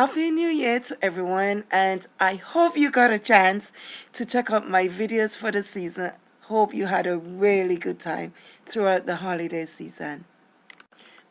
Happy New Year to everyone and I hope you got a chance to check out my videos for the season. Hope you had a really good time throughout the holiday season.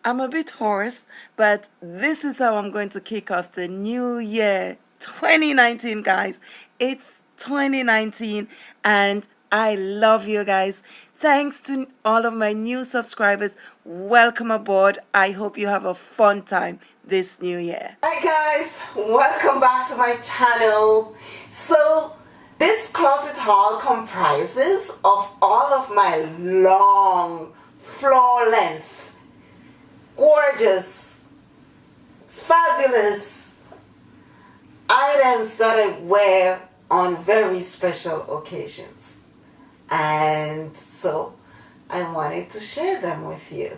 I'm a bit hoarse but this is how I'm going to kick off the new year 2019 guys. It's 2019 and I love you guys. Thanks to all of my new subscribers. Welcome aboard. I hope you have a fun time this new year. Hi guys, welcome back to my channel. So this closet haul comprises of all of my long floor length, gorgeous, fabulous items that I wear on very special occasions and so I wanted to share them with you.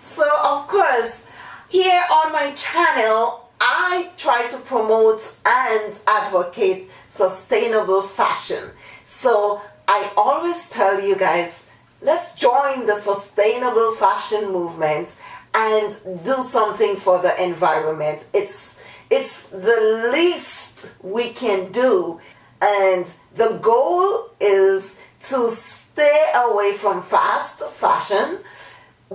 So of course, here on my channel, I try to promote and advocate sustainable fashion. So I always tell you guys, let's join the sustainable fashion movement and do something for the environment. It's, it's the least we can do. And the goal is to stay away from fast fashion.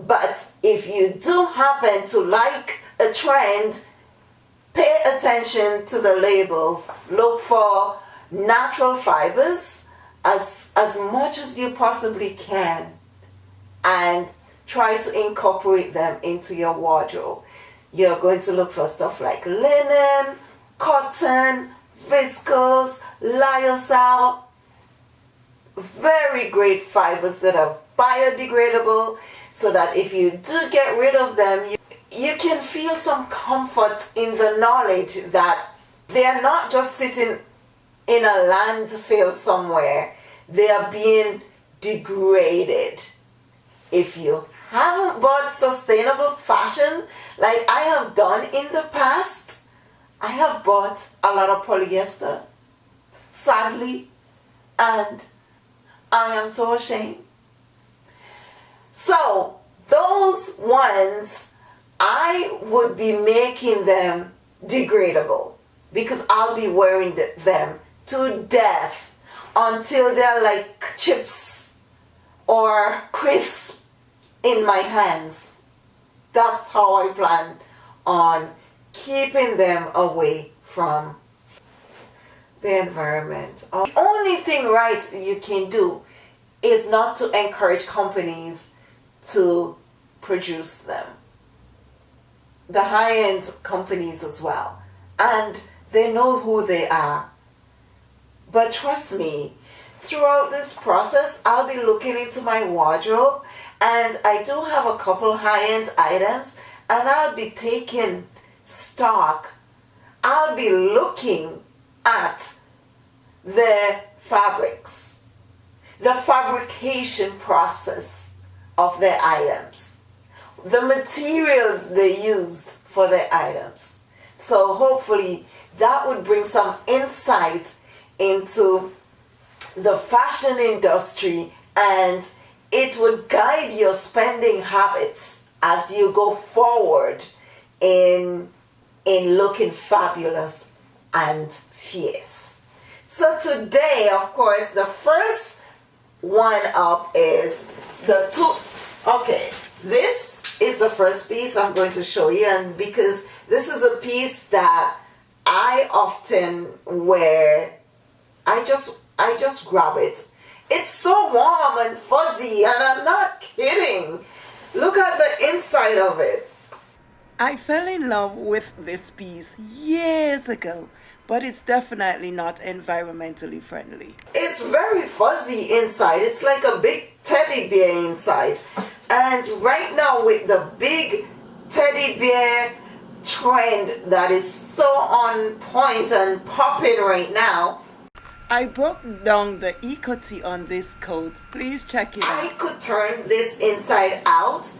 But if you do happen to like a trend, pay attention to the label. Look for natural fibers as, as much as you possibly can and try to incorporate them into your wardrobe. You're going to look for stuff like linen, cotton, viscose, lyocell, very great fibers that are biodegradable so that if you do get rid of them, you, you can feel some comfort in the knowledge that they are not just sitting in a landfill somewhere. They are being degraded. If you haven't bought sustainable fashion like I have done in the past, I have bought a lot of polyester, sadly, and I am so ashamed. So those ones, I would be making them degradable because I'll be wearing them to death until they're like chips or crisp in my hands. That's how I plan on keeping them away from the environment. The only thing right you can do is not to encourage companies to produce them. The high-end companies as well. And they know who they are. But trust me, throughout this process, I'll be looking into my wardrobe and I do have a couple high-end items and I'll be taking stock. I'll be looking at the fabrics, the fabrication process of their items, the materials they used for their items. So hopefully that would bring some insight into the fashion industry and it would guide your spending habits as you go forward in in looking fabulous and fierce. So today, of course, the first one up is the two, okay, this is the first piece I'm going to show you and because this is a piece that I often wear, I just, I just grab it. It's so warm and fuzzy and I'm not kidding. Look at the inside of it. I fell in love with this piece years ago but it's definitely not environmentally friendly. It's very fuzzy inside. It's like a big teddy bear inside. And right now with the big teddy bear trend that is so on point and popping right now, I broke down the eco-tee on this coat. Please check it out. I could turn this inside out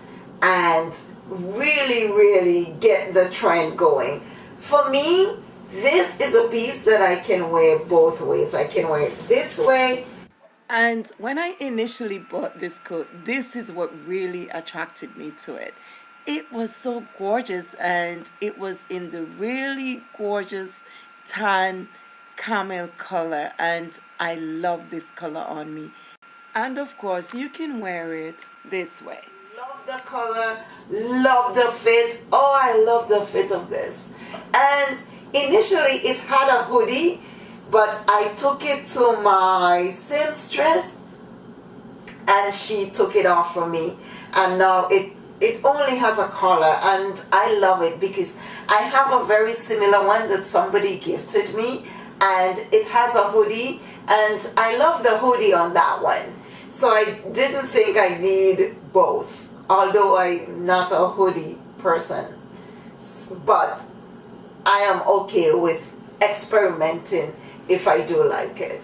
and really, really get the trend going. For me, this is a piece that I can wear both ways. I can wear it this way. And when I initially bought this coat, this is what really attracted me to it. it was so gorgeous and it was in the really gorgeous tan camel color and I love this color on me. And of course you can wear it this way. Love the color love the fit. Oh I love the fit of this. And initially it had a hoodie but I took it to my seamstress and she took it off for me. And now it it only has a collar and I love it because I have a very similar one that somebody gifted me and it has a hoodie and I love the hoodie on that one. So I didn't think I need both although I'm not a hoodie person. But I am okay with experimenting if I do like it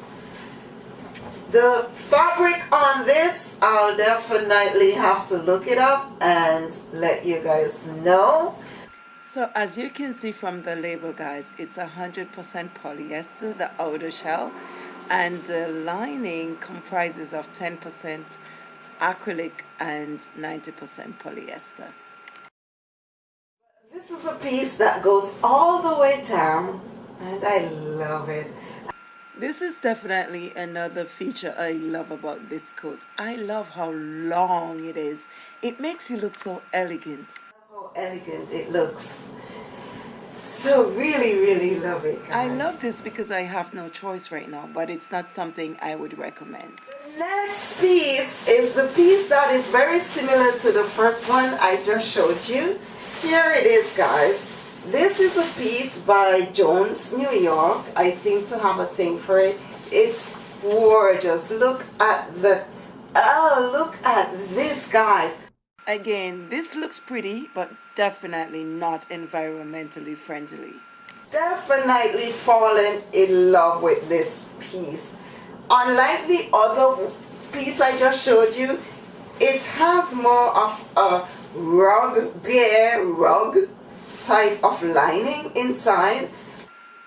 the fabric on this, I'll definitely have to look it up and let you guys know. So as you can see from the label guys, it's 100% polyester, the outer shell, and the lining comprises of 10% acrylic and 90% polyester. This is a piece that goes all the way down and I love it. This is definitely another feature I love about this coat. I love how long it is. It makes you look so elegant. How elegant it looks. So really, really love it. Guys. I love this because I have no choice right now, but it's not something I would recommend. The next piece is the piece that is very similar to the first one I just showed you. Here it is, guys. This is a piece by Jones, New York. I seem to have a thing for it. It's gorgeous. Look at the, oh, look at this, guys. Again, this looks pretty, but definitely not environmentally friendly. Definitely fallen in love with this piece. Unlike the other piece I just showed you, it has more of a rug, bare rug type of lining inside.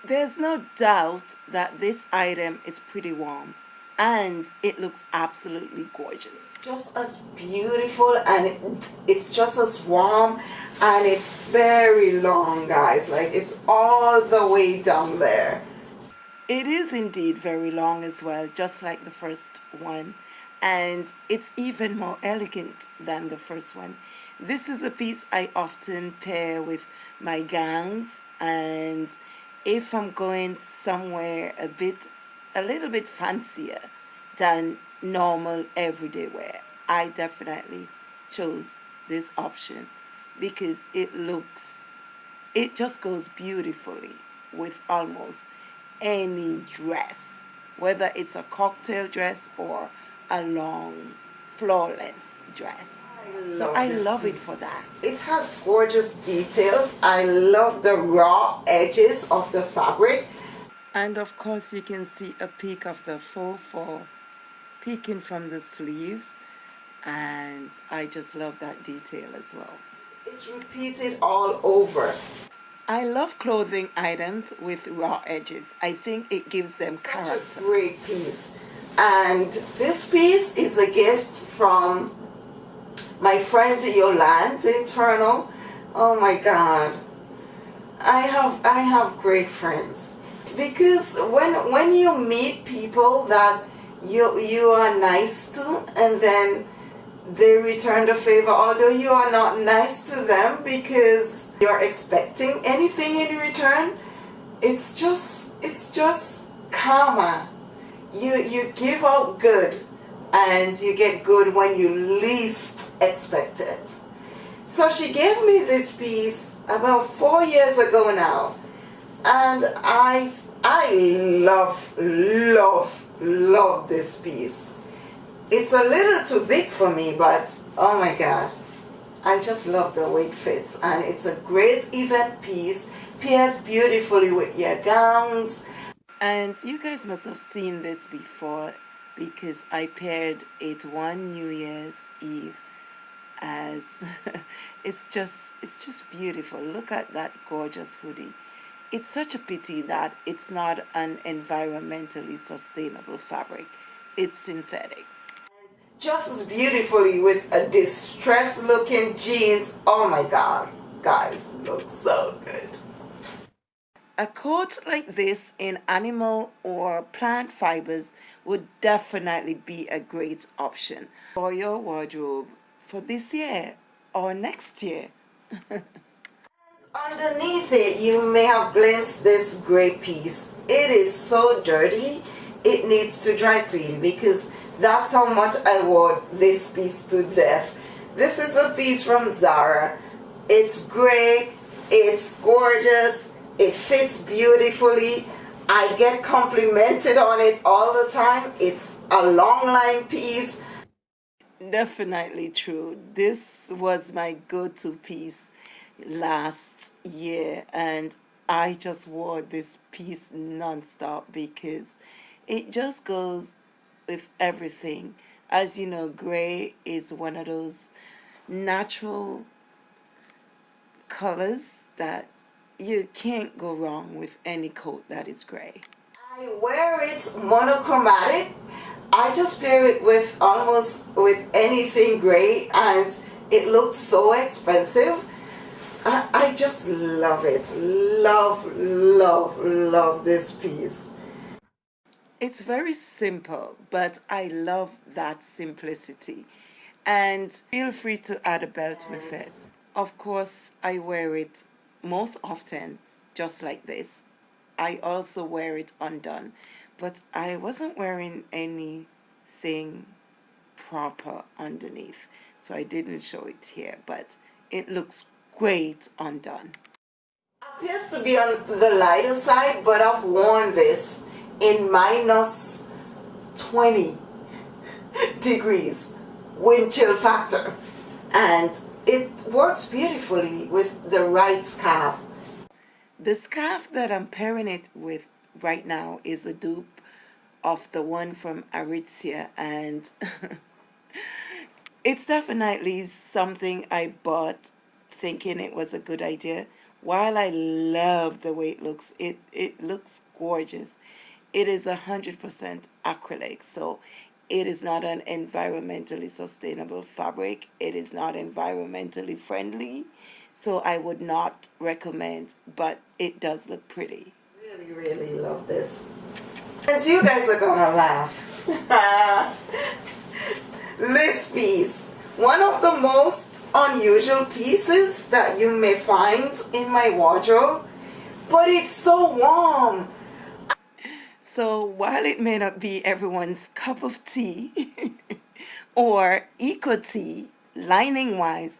There's no doubt that this item is pretty warm and it looks absolutely gorgeous. Just as beautiful and it, it's just as warm and it's very long guys like it's all the way down there. It is indeed very long as well just like the first one and it's even more elegant than the first one. This is a piece I often pair with my gowns and if I'm going somewhere a bit a little bit fancier than normal everyday wear I definitely chose this option because it looks it just goes beautifully with almost any dress whether it's a cocktail dress or a long flawless dress so I love it for that. It has gorgeous details. I love the raw edges of the fabric. And of course you can see a peek of the faux fur peeking from the sleeves. And I just love that detail as well. It's repeated all over. I love clothing items with raw edges. I think it gives them Such character. a great piece. And this piece is a gift from my friend Yolande Eternal. Oh my God. I have I have great friends because when when you meet people that you you are nice to and then they return the favor although you are not nice to them because you're expecting anything in return it's just it's just karma you you give out good and you get good when you least expect it. So she gave me this piece about four years ago now. And I, I love, love, love this piece. It's a little too big for me, but oh my God. I just love the way it fits. And it's a great event piece. Pairs beautifully with your gowns. And you guys must have seen this before because I paired it one New Year's Eve as it's just it's just beautiful. Look at that gorgeous hoodie. It's such a pity that it's not an environmentally sustainable fabric. It's synthetic. Just as beautifully with a distressed looking jeans. Oh my god, guys, looks so good. A coat like this in animal or plant fibers would definitely be a great option for your wardrobe for this year or next year. Underneath it, you may have glimpsed this gray piece. It is so dirty, it needs to dry clean because that's how much I wore this piece to death. This is a piece from Zara. It's gray, it's gorgeous, it fits beautifully. I get complimented on it all the time. It's a long line piece. Definitely true. This was my go-to piece last year and I just wore this piece non-stop because it just goes with everything. As you know, gray is one of those natural colors that you can't go wrong with any coat that is gray. I wear it monochromatic. I just pair it with almost with anything gray and it looks so expensive. I, I just love it. Love, love, love this piece. It's very simple, but I love that simplicity. And feel free to add a belt with it. Of course, I wear it most often just like this. I also wear it undone, but I wasn't wearing anything proper underneath, so I didn't show it here, but it looks great undone. Appears to be on the lighter side, but I've worn this in minus 20 degrees wind chill factor and it works beautifully with the right scarf. The scarf that I'm pairing it with right now is a dupe of the one from Aritzia and it's definitely something I bought thinking it was a good idea. While I love the way it looks, it, it looks gorgeous. It is 100% acrylic, so it is not an environmentally sustainable fabric. It is not environmentally friendly, so I would not recommend, but it does look pretty. Really, really love this. And you guys are gonna laugh. this piece, one of the most unusual pieces that you may find in my wardrobe, but it's so warm so while it may not be everyone's cup of tea or eco tea, lining wise,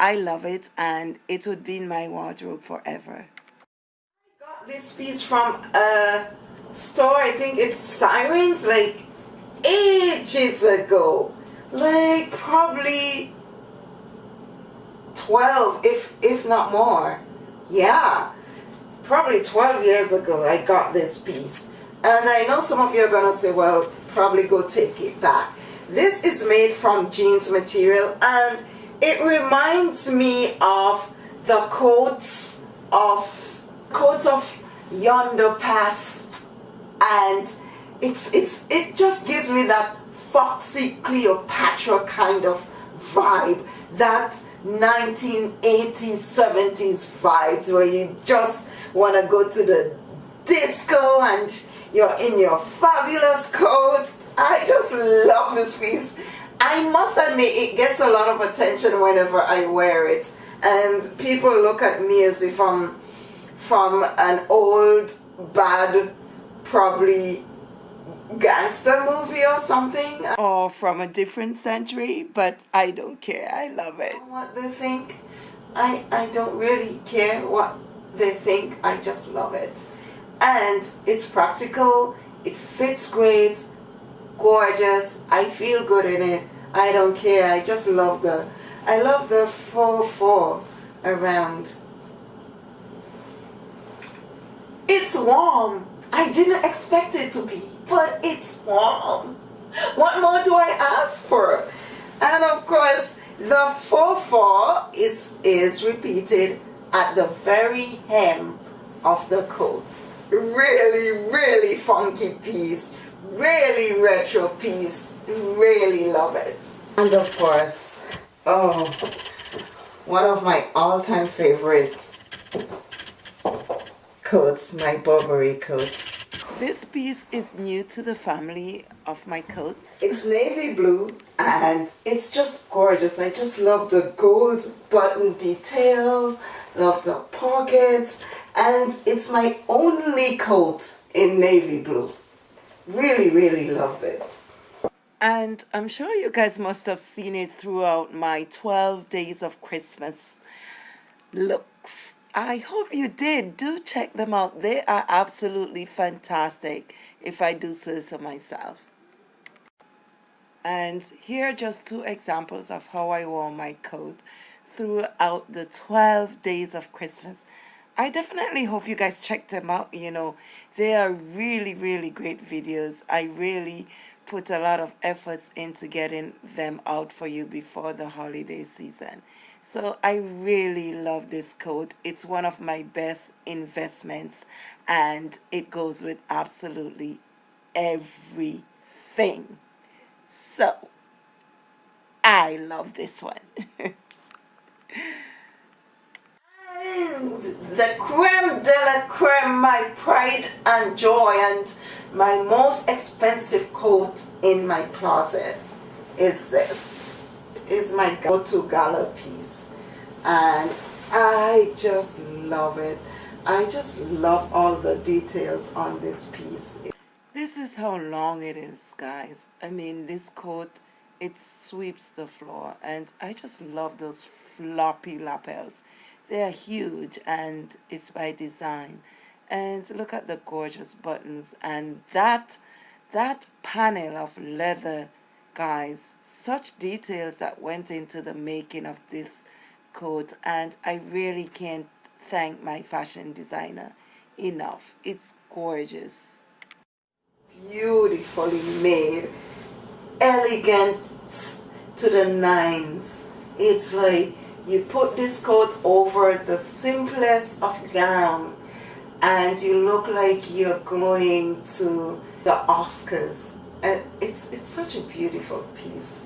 I love it and it would be in my wardrobe forever. I got this piece from a store, I think it's Sirens, like ages ago. Like probably 12, if, if not more. Yeah, probably 12 years ago I got this piece. And I know some of you are going to say, well, probably go take it back. This is made from jeans material and it reminds me of the coats of coats of yonder past and it's it's it just gives me that foxy Cleopatra kind of vibe that 1980s 70s vibes where you just want to go to the disco and you're in your fabulous coat. I just love this piece. I must admit it gets a lot of attention whenever I wear it. And people look at me as if I'm from an old, bad, probably gangster movie or something. Or from a different century, but I don't care. I love it. What they think. I, I don't really care what they think. I just love it and it's practical it fits great gorgeous I feel good in it I don't care I just love the I love the faux fur around. It's warm I didn't expect it to be but it's warm. What more do I ask for? And of course the faux fur is is repeated at the very hem of the coat really really funky piece. Really retro piece. Really love it. And of course oh one of my all-time favorite coats my Burberry coat. This piece is new to the family of my coats. It's navy blue and it's just gorgeous. I just love the gold button detail love the pockets and it's my only coat in navy blue. Really really love this. And I'm sure you guys must have seen it throughout my 12 days of Christmas looks. I hope you did. Do check them out. They are absolutely fantastic if I do say so myself. And here are just two examples of how I wore my coat throughout the 12 days of Christmas I definitely hope you guys check them out. You know, they are really, really great videos. I really put a lot of efforts into getting them out for you before the holiday season. So I really love this coat. It's one of my best investments and it goes with absolutely everything. So I love this one. And the creme de la creme, my pride and joy and my most expensive coat in my closet is this. Is my go-to gala piece. And I just love it. I just love all the details on this piece. This is how long it is, guys. I mean, this coat, it sweeps the floor. And I just love those floppy lapels. They are huge and it's by design. And look at the gorgeous buttons and that that panel of leather guys such details that went into the making of this coat. And I really can't thank my fashion designer enough. It's gorgeous. Beautifully made elegant to the nines. It's like you put this coat over the simplest of gown and you look like you're going to the Oscars. And it's, it's such a beautiful piece.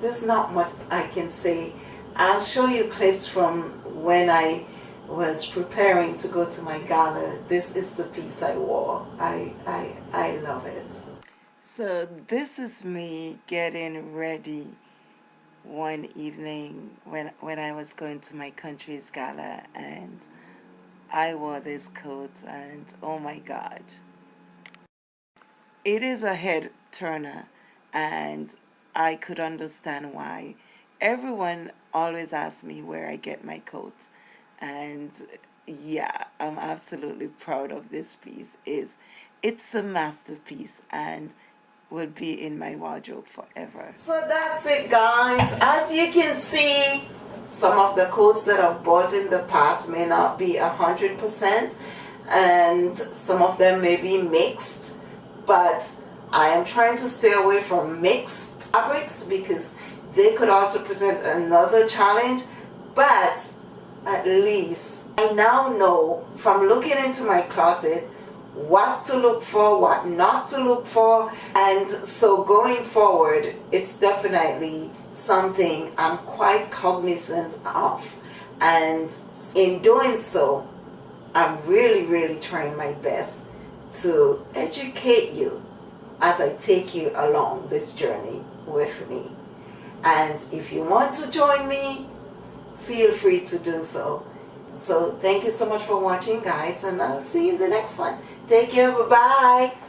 There's not much I can say. I'll show you clips from when I was preparing to go to my gala. This is the piece I wore. I, I, I love it. So this is me getting ready one evening when when I was going to my country's gala and I wore this coat and oh my god. It is a head turner and I could understand why. Everyone always asks me where I get my coat and yeah I'm absolutely proud of this piece is it's a masterpiece and will be in my wardrobe forever. So that's it guys. As you can see, some of the coats that I've bought in the past may not be a hundred percent and some of them may be mixed but I am trying to stay away from mixed fabrics because they could also present another challenge but at least I now know from looking into my closet what to look for, what not to look for. And so going forward, it's definitely something I'm quite cognizant of. And in doing so, I'm really, really trying my best to educate you as I take you along this journey with me. And if you want to join me, feel free to do so. So thank you so much for watching guys and I'll see you in the next one. Take care. Bye-bye.